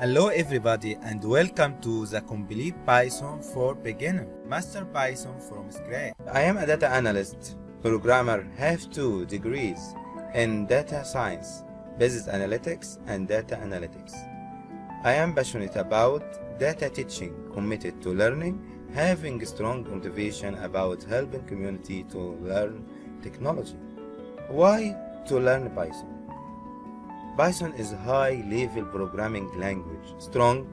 Hello everybody and welcome to the complete Python for beginner Master Python from scratch. I am a data analyst, programmer, have two degrees in data science, business analytics and data analytics. I am passionate about data teaching, committed to learning, having strong motivation about helping community to learn technology. Why to learn Python? Python is a high-level programming language, strong,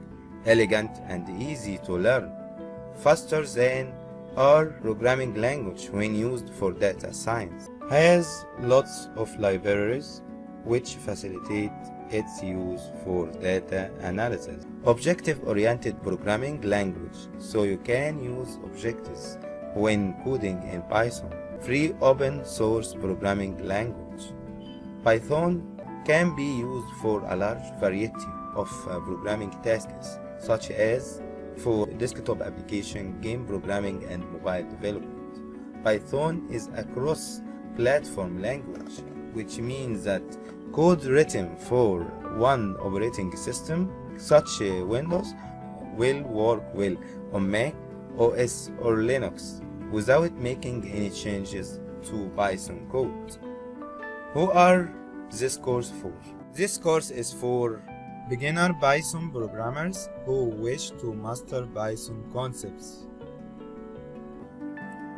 elegant, and easy to learn, faster than R programming language when used for data science. Has lots of libraries which facilitate its use for data analysis. Objective-oriented programming language, so you can use objectives when coding in Python. Free open source programming language. Python can be used for a large variety of uh, programming tasks, such as for desktop application, game programming, and mobile development. Python is a cross-platform language, which means that code written for one operating system, such as Windows, will work well on Mac OS or Linux without making any changes to Python code. Who are this course for? This course is for beginner Python programmers who wish to master Python concepts.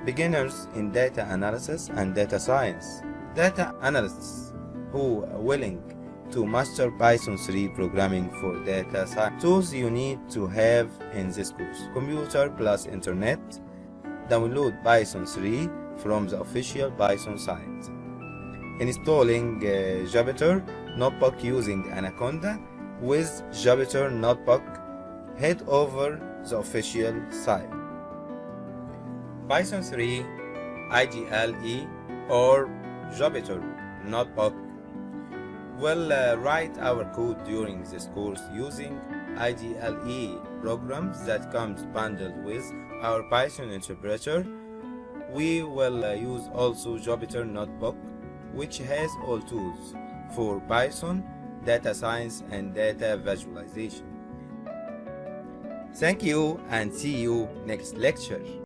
Beginners in data analysis and data science. Data analysts who are willing to master Python 3 programming for data science. Tools you need to have in this course. Computer plus internet. Download Python 3 from the official Python site installing uh, Jupyter Notebook using Anaconda with Jupyter Notebook head over the official site. Python 3 IDLE or Jupyter Notebook We'll uh, write our code during this course using IDLE programs that comes bundled with our Python interpreter. We will uh, use also Jupyter Notebook which has all tools for Python, data science, and data visualization. Thank you and see you next lecture.